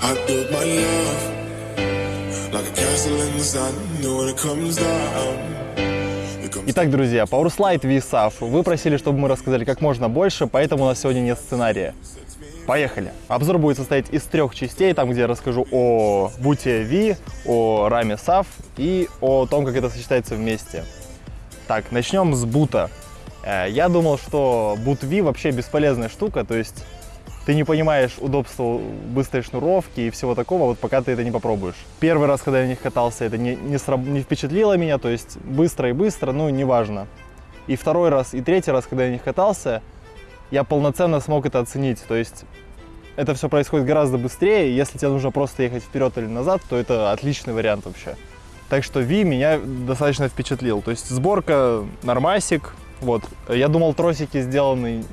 I built my love like a castle in the sun. When it comes down, Итак, друзья, PowerSlide VSAF. Вы просили, чтобы мы рассказали как можно больше, поэтому у нас сегодня нет сценария. Поехали! Обзор будет состоять из трех частей, там, где я расскажу о буте V, о раме SAF и о том, как это сочетается вместе. Так, начнем с бута. Э, Я думал, что бут V вообще бесполезная штука, то есть ты не понимаешь удобства быстрой шнуровки и всего такого, вот пока ты это не попробуешь. Первый раз, когда я на них катался, это не, не, сраб- не впечатлило меня, то есть быстро и быстро, ну, неважно. И второй раз, и третий раз, когда я на них катался, я полноценно смог это оценить, то есть это все происходит гораздо быстрее, если тебе нужно просто ехать вперед или назад, то это отличный вариант вообще. Так что V меня достаточно впечатлил. То есть сборка нормасик. Вот. Я думал, тросики сделаны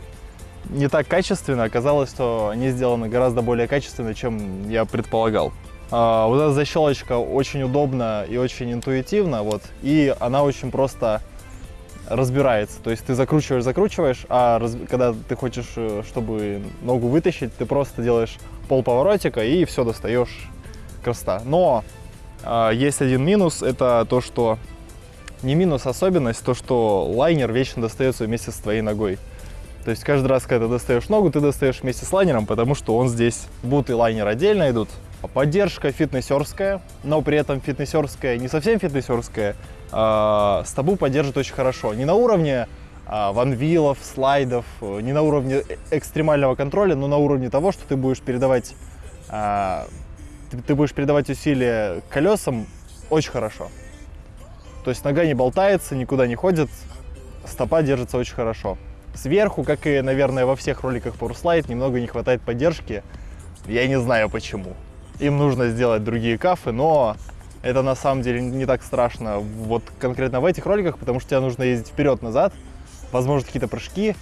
не так качественно. Оказалось, что они сделаны гораздо более качественно, чем я предполагал. А, вот эта защелочка очень удобна и очень интуитивна. Вот. И она очень просто разбирается. То есть ты закручиваешь, закручиваешь, а раз- когда ты хочешь, э, чтобы ногу вытащить, ты просто делаешь полповоротика и все достаешь красота. Но а, есть один минус, это то, что не минус, а особенность, то, что лайнер вечно достается вместе с твоей ногой. То есть каждый раз, когда ты достаешь ногу, ты достаешь вместе с лайнером, потому что он здесь. Бут и лайнер отдельно идут. Поддержка фитнесерская, но при этом фитнесерская не совсем фитнесерская. А, стабу поддержит очень хорошо. Не на уровне а, ванвилов, слайдов, не на уровне э- экстремального контроля, но на уровне того, что ты будешь передавать, а, ты, ты будешь передавать усилия колесам очень хорошо. То есть нога не болтается, никуда не ходит, стопа держится очень хорошо. Сверху, как и, наверное, во всех роликах PowerSlide, немного не хватает поддержки. Я не знаю почему. Им нужно сделать другие кафы, но это на самом деле не так страшно. Вот конкретно в этих роликах, потому что тебе нужно ездить вперед-назад, возможно, какие-то прыжки.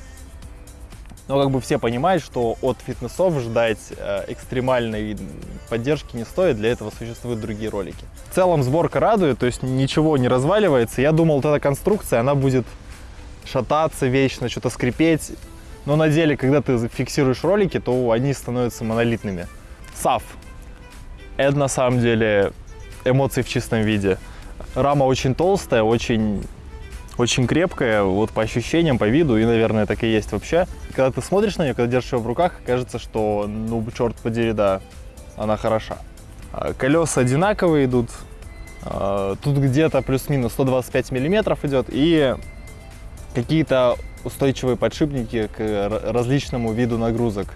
Но как бы все понимают, что от фитнесов ждать э, экстремальной поддержки не стоит, для этого существуют другие ролики. В целом сборка радует, то есть ничего не разваливается. Я думал, вот эта конструкция, она будет шататься вечно, что-то скрипеть. Но на деле, когда ты фиксируешь ролики, то они становятся монолитными. SAF. Это на самом деле эмоции в чистом виде. Рама очень толстая, очень, очень крепкая, вот по ощущениям, по виду, и, наверное, так и есть вообще. Когда ты смотришь на нее, когда держишь ее в руках, кажется, что, ну, черт подери, да, она хороша. А, Колеса одинаковые идут, а, тут где-то плюс-минус 125 миллиметров идет, и какие-то устойчивые подшипники к р- различному виду нагрузок.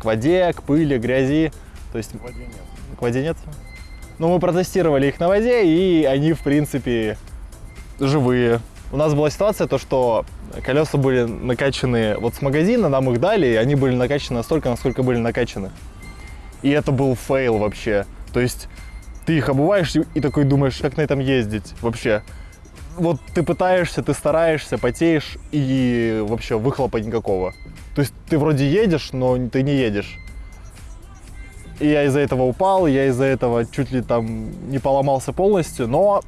К воде, к пыли, грязи. То есть... К воде нет. К воде нет? Ну, мы протестировали их на воде, и они, в принципе, живые. У нас была ситуация, то, что колеса были накачаны вот с магазина, нам их дали, и они были накачаны настолько, насколько были накачаны. И это был фейл вообще. То есть ты их обуваешь и такой думаешь, как на этом ездить вообще. Вот ты пытаешься, ты стараешься, потеешь, и вообще выхлопа никакого. То есть ты вроде едешь, но ты не едешь. И я из-за этого упал, я из-за этого чуть ли там не поломался полностью, но,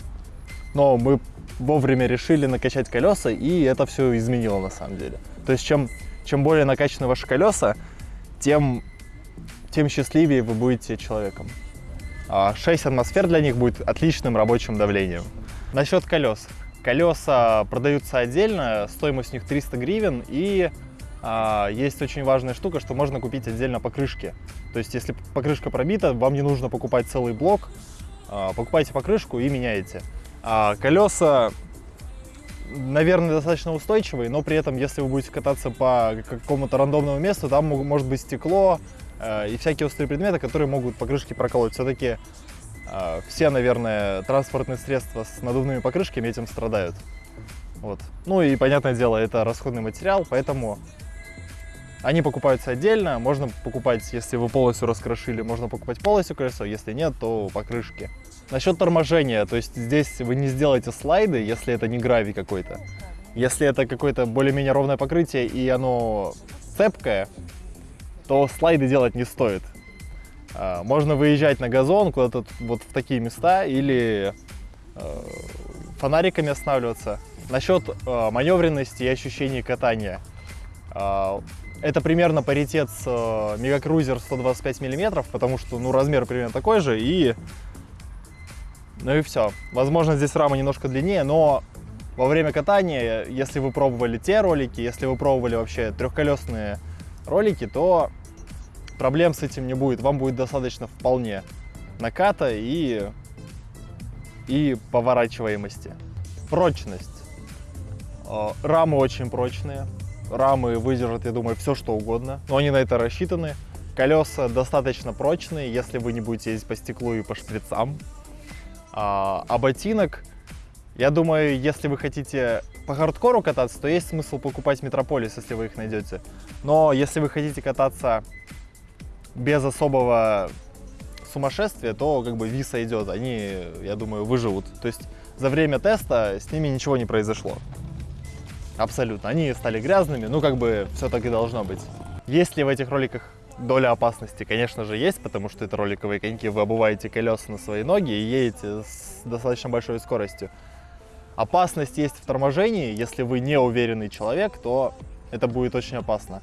но мы вовремя решили накачать колеса, и это все изменило на самом деле. То есть чем, чем более накачаны ваши колеса, тем, тем счастливее вы будете человеком. А 6 атмосфер для них будет отличным рабочим давлением. Насчет колес. Колеса продаются отдельно, стоимость у них 300 гривен, и а, есть очень важная штука, что можно купить отдельно покрышки. То есть, если покрышка пробита, вам не нужно покупать целый блок, а, покупайте покрышку и меняете. А колеса, наверное, достаточно устойчивые, но при этом, если вы будете кататься по какому-то рандомному месту, там может быть стекло э, и всякие острые предметы, которые могут покрышки проколоть. Все-таки все, наверное, транспортные средства с надувными покрышками этим страдают. Вот. Ну и, понятное дело, это расходный материал, поэтому они покупаются отдельно. Можно покупать, если вы полностью раскрошили, можно покупать полностью колесо, если нет, то покрышки. Насчет торможения, то есть здесь вы не сделаете слайды, если это не гравий какой-то. Если это какое-то более-менее ровное покрытие и оно цепкое, то слайды делать не стоит. А, Можно выезжать на газон куда-то вот в такие места или э, фонариками останавливаться. Насчет э, маневренности и ощущений катания. А, Это примерно паритет с э, Мегакрузер 125 мм, потому что, ну, размер примерно такой же, и... Ну и все. Возможно, здесь рама немножко длиннее, но во время катания, если вы пробовали те ролики, если вы пробовали вообще трехколесные ролики, то проблем с этим не будет. Вам будет достаточно вполне наката и, и поворачиваемости. Прочность. Э, рамы очень прочные. Рамы выдержат, я думаю, все что угодно. Но они на это рассчитаны. Колеса достаточно прочные, если вы не будете ездить по стеклу и по шприцам. А, а ботинок, я думаю, если вы хотите по хардкору кататься, то есть смысл покупать Метрополис, если вы их найдете. Но если вы хотите кататься без особого сумасшествия, то как бы виса идет. Они, я думаю, выживут. То есть за время теста с ними ничего не произошло. Абсолютно. Они стали грязными, ну как бы все так и должно быть. Есть ли в этих роликах доля опасности? Конечно же есть, потому что это роликовые коньки, вы обуваете колеса на свои ноги и едете с достаточно большой скоростью. Опасность есть в торможении, если вы не уверенный человек, то это будет очень опасно.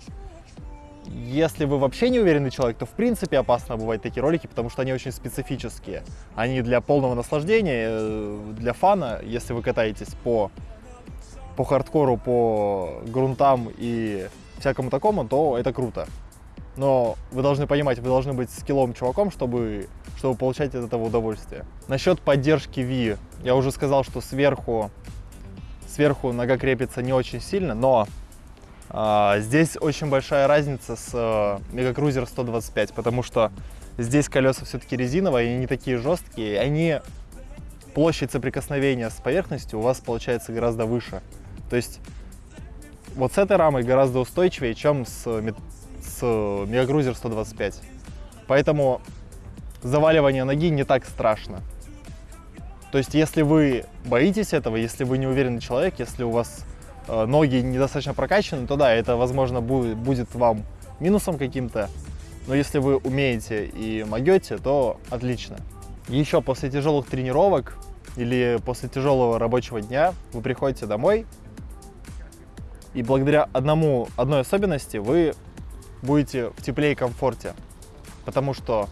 Если вы вообще не уверенный человек, то в принципе опасно бывать такие ролики, потому что они очень специфические. Они для полного наслаждения, э, для фана, если вы катаетесь по по хардкору, по грунтам и всякому такому, то это круто. Но вы должны понимать, вы должны быть скиллом чуваком, чтобы, чтобы получать от этого удовольствие. Насчет поддержки V, я уже сказал, что сверху, сверху нога крепится не очень сильно, но здесь очень большая разница с а, Мегакрузер 125, потому что здесь колеса все-таки резиновые, они не такие жесткие, они площадь соприкосновения с поверхностью у вас получается гораздо выше. То есть вот с этой рамой гораздо устойчивее, чем с, с Мегагрузер 125. Поэтому заваливание ноги не так страшно. То есть если вы боитесь этого, если вы не уверенный человек, если у вас э, ноги недостаточно прокачаны, то да, это, возможно, будет, будет вам минусом каким-то. Но если вы умеете и могете, то отлично. Еще после тяжелых тренировок или после тяжелого рабочего дня вы приходите домой, и благодаря одному, одной особенности вы будете в тепле и комфорте. Потому что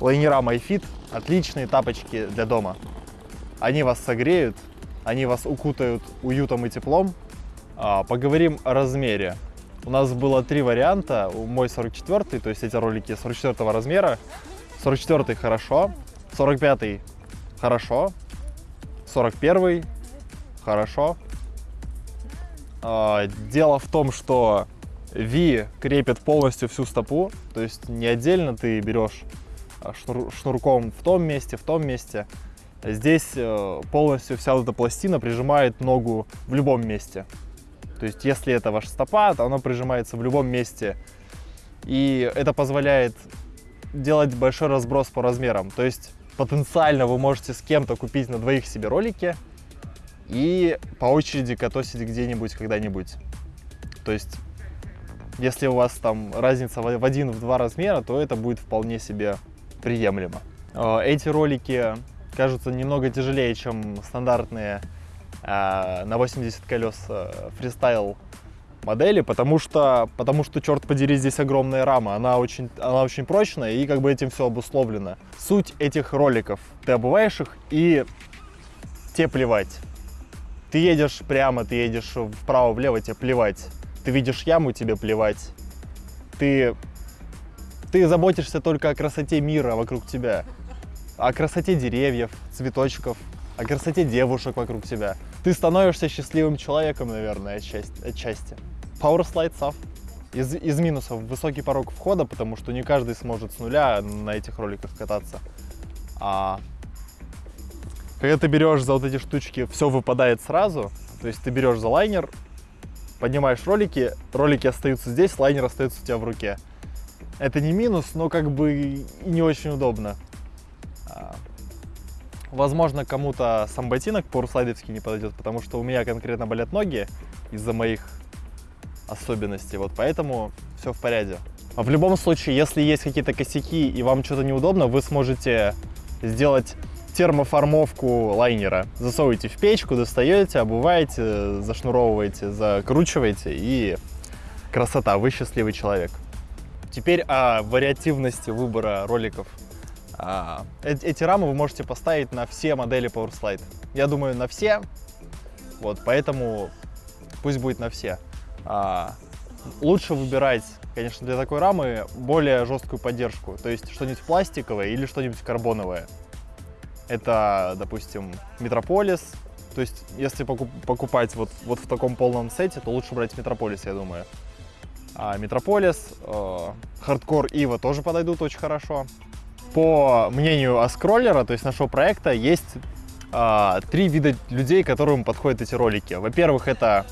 лайнера MyFit – отличные тапочки для дома. Они вас согреют, они вас укутают уютом и теплом. А, поговорим о размере. У нас было три варианта. Мой 44 то есть эти ролики 44 размера. 44 хорошо, 45 хорошо, 41 хорошо, а, дело в том, что V крепит полностью всю стопу, то есть не отдельно ты берешь а, шнур, шнурком в том месте, в том месте. Здесь э, полностью вся вот эта пластина прижимает ногу в любом месте. То есть если это ваша стопа, то она прижимается в любом месте. И это позволяет делать большой разброс по размерам. То есть потенциально вы можете с кем-то купить на двоих себе ролики, и по очереди катосить где-нибудь когда-нибудь. То есть, если у вас там разница в один, в два размера, то это будет вполне себе приемлемо. Э, эти ролики кажутся немного тяжелее, чем стандартные э, на 80 колес фристайл модели, потому что, потому что, черт подери, здесь огромная рама, она очень, она очень прочная и как бы этим все обусловлено. Суть этих роликов, ты обуваешь их и тебе плевать. Ты едешь прямо, ты едешь вправо-влево, тебе плевать. Ты видишь яму, тебе плевать. Ты, ты заботишься только о красоте мира вокруг тебя. О красоте деревьев, цветочков, о красоте девушек вокруг тебя. Ты становишься счастливым человеком, наверное, отчасти. отчасти. Power Slide SAF. Из, из минусов высокий порог входа, потому что не каждый сможет с нуля на этих роликах кататься. А когда ты берешь за вот эти штучки, все выпадает сразу. То есть ты берешь за лайнер, поднимаешь ролики, ролики остаются здесь, лайнер остается у тебя в руке. Это не минус, но как бы и не очень удобно. Возможно, кому-то сам ботинок порслайдовский не подойдет, потому что у меня конкретно болят ноги из-за моих особенностей. Вот поэтому все в порядке. А в любом случае, если есть какие-то косяки и вам что-то неудобно, вы сможете сделать термоформовку лайнера. Засовываете в печку, достаете, обуваете, зашнуровываете, закручиваете и Красота, вы счастливый человек. Теперь о вариативности выбора роликов. А, э- эти рамы вы можете поставить на все модели PowerSlide. Я думаю, на все. Вот, поэтому пусть будет на все. А, лучше выбирать, конечно, для такой рамы более жесткую поддержку. То есть что-нибудь пластиковое или что-нибудь карбоновое. Это, допустим, Метрополис. То есть, если покуп- покупать вот, вот в таком полном сете, то лучше брать Метрополис, я думаю. А Метрополис, э, Hardcore Evo тоже подойдут очень хорошо. По мнению Ask Roller'а, то есть нашего проекта, есть а, три вида людей, которым подходят эти ролики. Во-первых, это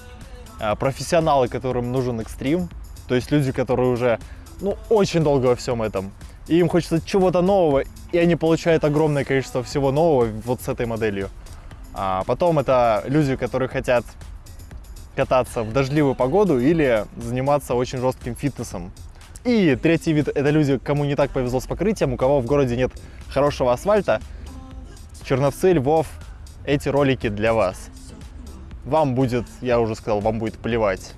а, профессионалы, которым нужен экстрим, то есть люди, которые уже ну, очень долго во всем этом. И им хочется чего-то нового, и они получают огромное количество всего нового вот с этой моделью. А потом это люди, которые хотят кататься в дождливую погоду или заниматься очень жестким фитнесом. И третий вид – это люди, кому не так повезло с покрытием, у кого в городе нет хорошего асфальта. Черновцы, Львов, эти ролики для вас. Вам будет, я уже сказал, вам будет плевать.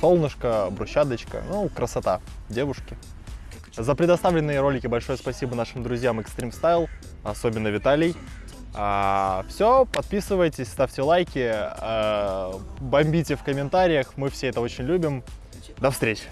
Солнышко, брусчаточка, ну, красота, девушки. За предоставленные ролики большое спасибо нашим друзьям Extreme Style, особенно Виталий. А, все, подписывайтесь, ставьте лайки, а, бомбите в комментариях, мы все это очень любим. До встречи!